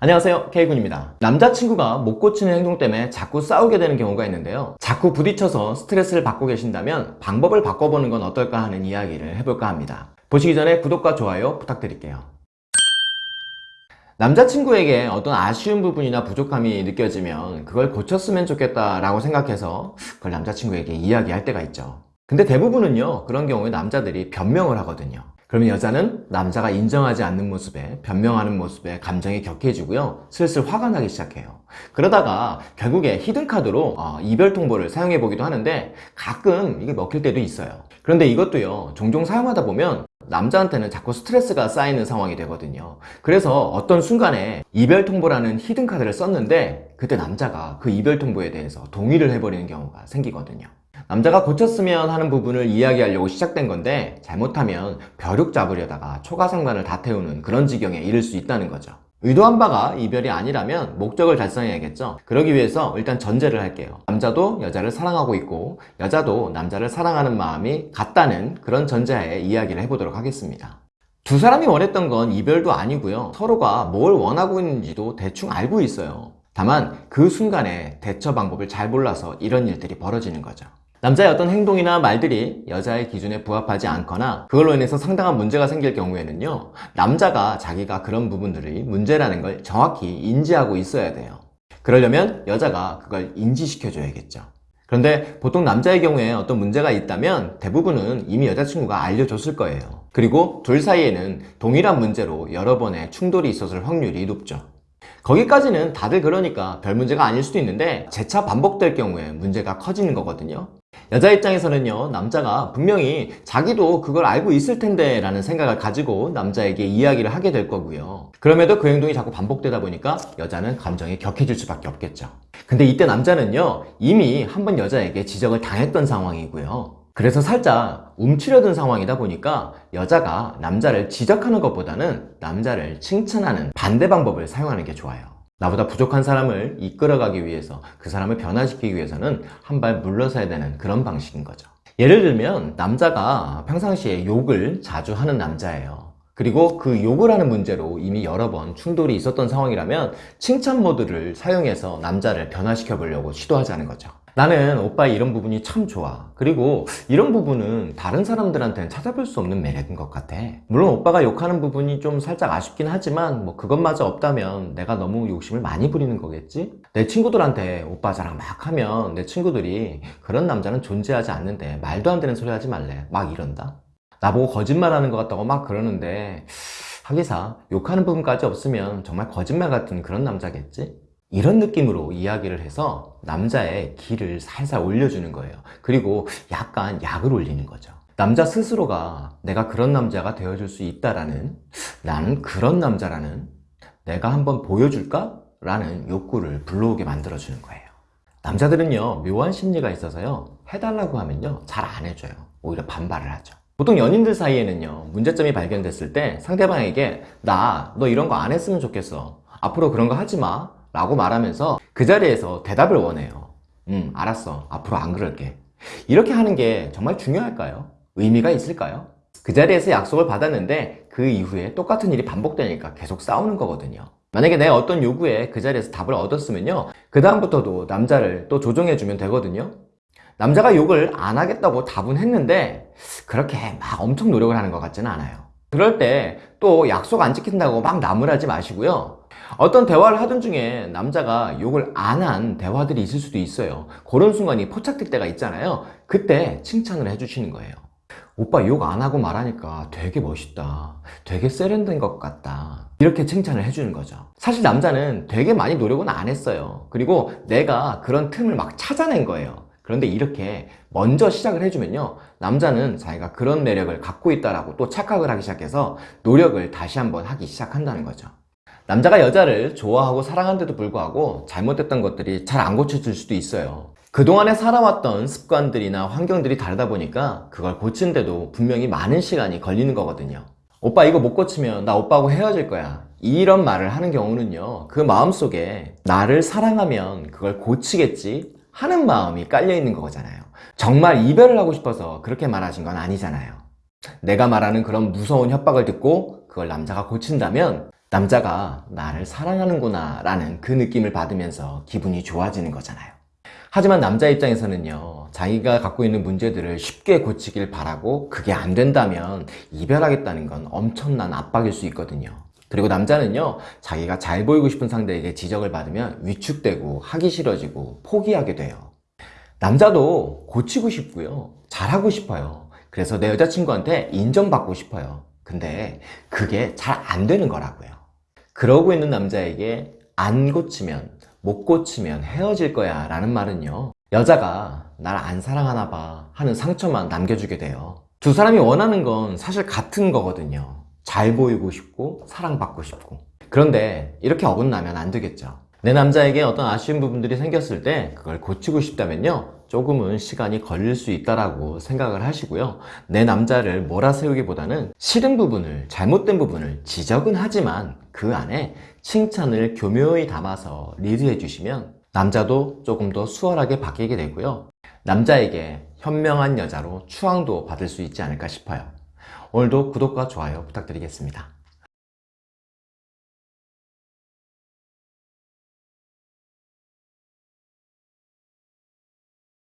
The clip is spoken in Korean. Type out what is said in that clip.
안녕하세요 K군입니다. 남자친구가 못 고치는 행동 때문에 자꾸 싸우게 되는 경우가 있는데요. 자꾸 부딪혀서 스트레스를 받고 계신다면 방법을 바꿔보는 건 어떨까 하는 이야기를 해볼까 합니다. 보시기 전에 구독과 좋아요 부탁드릴게요. 남자친구에게 어떤 아쉬운 부분이나 부족함이 느껴지면 그걸 고쳤으면 좋겠다 라고 생각해서 그걸 남자친구에게 이야기할 때가 있죠. 근데 대부분은요 그런 경우에 남자들이 변명을 하거든요 그러면 여자는 남자가 인정하지 않는 모습에 변명하는 모습에 감정이 격해지고요. 슬슬 화가 나기 시작해요. 그러다가 결국에 히든카드로 어, 이별 통보를 사용해 보기도 하는데 가끔 이게 먹힐 때도 있어요. 그런데 이것도요 종종 사용하다 보면 남자한테는 자꾸 스트레스가 쌓이는 상황이 되거든요. 그래서 어떤 순간에 이별 통보라는 히든 카드를 썼는데 그때 남자가 그 이별 통보에 대해서 동의를 해버리는 경우가 생기거든요 남자가 고쳤으면 하는 부분을 이야기하려고 시작된 건데 잘못하면 벼룩 잡으려다가 초가상관을 다 태우는 그런 지경에 이를 수 있다는 거죠. 의도한 바가 이별이 아니라면 목적을 달성해야겠죠. 그러기 위해서 일단 전제를 할게요. 남자도 여자를 사랑하고 있고 여자도 남자를 사랑하는 마음이 같다는 그런 전제하에 이야기를 해보도록 하겠습니다. 두 사람이 원했던 건 이별도 아니고요. 서로가 뭘 원하고 있는지도 대충 알고 있어요. 다만 그 순간에 대처 방법을 잘 몰라서 이런 일들이 벌어지는 거죠 남자의 어떤 행동이나 말들이 여자의 기준에 부합하지 않거나 그걸로 인해서 상당한 문제가 생길 경우에는요 남자가 자기가 그런 부분들이 문제라는 걸 정확히 인지하고 있어야 돼요. 그러려면 여자가 그걸 인지시켜 줘야겠죠. 그런데 보통 남자의 경우에 어떤 문제가 있다면 대부분은 이미 여자친구가 알려줬을 거예요. 그리고 둘 사이에는 동일한 문제로 여러 번의 충돌이 있었을 확률이 높죠 거기까지는 다들 그러니까 별 문제가 아닐 수도 있는데 재차 반복될 경우에 문제가 커지는 거거든요. 여자 입장에서는요 남자가 분명히 자기도 그걸 알고 있을 텐데 라는 생각을 가지고 남자에게 이야기를 하게 될 거고요. 그럼에도 그 행동이 자꾸 반복되다 보니까 여자는 감정이 격해질 수밖에 없겠죠. 근데 이때 남자는요 이미 한 번 여자에게 지적을 당했던 상황이고요 그래서 살짝 움츠려든 상황이다 보니까 여자가 남자를 지적하는 것보다는 남자를 칭찬하는 반대 방법을 사용하는 게 좋아요. 나보다 부족한 사람을 이끌어가기 위해서 그 사람을 변화시키기 위해서는 한 발 물러서야 되는 그런 방식인 거죠. 예를 들면 남자가 평상시에 욕을 자주 하는 남자예요. 그리고 그 욕을 하는 문제로 이미 여러 번 충돌이 있었던 상황이라면 칭찬 모드를 사용해서 남자를 변화시켜 보려고 시도하자는 거죠 나는 오빠의 이런 부분이 참 좋아 그리고 이런 부분은 다른 사람들한테는 찾아볼 수 없는 매력인 것 같아 물론 오빠가 욕하는 부분이 좀 살짝 아쉽긴 하지만 뭐 그것마저 없다면 내가 너무 욕심을 많이 부리는 거겠지? 내 친구들한테 오빠 자랑 막 하면 내 친구들이 그런 남자는 존재하지 않는데 말도 안 되는 소리 하지 말래 막 이런다 나보고 거짓말하는 것 같다고 막 그러는데 하기사 욕하는 부분까지 없으면 정말 거짓말 같은 그런 남자겠지? 이런 느낌으로 이야기를 해서 남자의 기를 살살 올려주는 거예요. 그리고 약간 약을 올리는 거죠. 남자 스스로가 내가 그런 남자가 되어줄 수 있다라는 나는 그런 남자라는 내가 한번 보여줄까? 라는 욕구를 불러오게 만들어주는 거예요. 남자들은요 묘한 심리가 있어서요 해달라고 하면요 잘 안 해줘요. 오히려 반발을 하죠. 보통 연인들 사이에는요 문제점이 발견됐을 때 상대방에게 나 너 이런 거 안 했으면 좋겠어. 앞으로 그런 거 하지 마 라고 말하면서 그 자리에서 대답을 원해요. 음 알았어. 앞으로 안 그럴게. 이렇게 하는 게 정말 중요할까요? 의미가 있을까요? 그 자리에서 약속을 받았는데 그 이후에 똑같은 일이 반복되니까 계속 싸우는 거거든요. 만약에 내가 어떤 요구에 그 자리에서 답을 얻었으면요 그 다음부터도 남자를 또 조정해주면 되거든요. 남자가 욕을 안 하겠다고 답은 했는데 그렇게 막 엄청 노력을 하는 것 같지는 않아요 그럴 때 또 약속 안 지킨다고 막 나무라지 마시고요. 어떤 대화를 하던 중에 남자가 욕을 안 한 대화들이 있을 수도 있어요. 그런 순간이 포착될 때가 있잖아요. 그때 칭찬을 해주시는 거예요 오빠 욕 안 하고 말하니까 되게 멋있다. 되게 세련된 것 같다. 이렇게 칭찬을 해주는 거죠. 사실 남자는 되게 많이 노력은 안 했어요. 그리고 내가 그런 틈을 막 찾아낸 거예요 그런데 이렇게 먼저 시작을 해주면요 남자는 자기가 그런 매력을 갖고 있다라고 또 착각을 하기 시작해서 노력을 다시 한번 하기 시작한다는 거죠. 남자가 여자를 좋아하고 사랑하는데도 불구하고 잘못됐던 것들이 잘 안 고쳐질 수도 있어요. 그동안에 살아왔던 습관들이나 환경들이 다르다 보니까 그걸 고치는데도 분명히 많은 시간이 걸리는 거거든요 오빠 이거 못 고치면 나 오빠하고 헤어질 거야. 이런 말을 하는 경우는요 그 마음속에 나를 사랑하면 그걸 고치겠지 하는 마음이 깔려 있는 거잖아요 정말 이별을 하고 싶어서 그렇게 말하신 건 아니잖아요 내가 말하는 그런 무서운 협박을 듣고 그걸 남자가 고친다면 남자가 나를 사랑하는구나 라는 그 느낌을 받으면서 기분이 좋아지는 거잖아요. 하지만 남자 입장에서는요, 자기가 갖고 있는 문제들을 쉽게 고치길 바라고 그게 안 된다면 이별하겠다는 건 엄청난 압박일 수 있거든요. 그리고 남자는요, 자기가 잘 보이고 싶은 상대에게 지적을 받으면 위축되고 하기 싫어지고 포기하게 돼요. 남자도 고치고 싶고요. 잘하고 싶어요. 그래서 내 여자친구한테 인정받고 싶어요. 근데 그게 잘 안 되는 거라고요. 그러고 있는 남자에게 안 고치면, 못 고치면 헤어질 거야 라는 말은요. 여자가 날 안 사랑하나 봐 하는 상처만 남겨주게 돼요. 두 사람이 원하는 건 사실 같은 거거든요. 잘 보이고 싶고, 사랑받고 싶고. 그런데 이렇게 어긋나면 안 되겠죠. 내 남자에게 어떤 아쉬운 부분들이 생겼을 때 그걸 고치고 싶다면요. 조금은 시간이 걸릴 수 있다라고 생각을 하시고요. 내 남자를 몰아세우기보다는 싫은 부분을, 잘못된 부분을 지적은 하지만 그 안에 칭찬을 교묘히 담아서 리드해 주시면 남자도 조금 더 수월하게 바뀌게 되고요. 남자에게 현명한 여자로 추앙도 받을 수 있지 않을까 싶어요. 오늘도 구독과 좋아요 부탁드리겠습니다.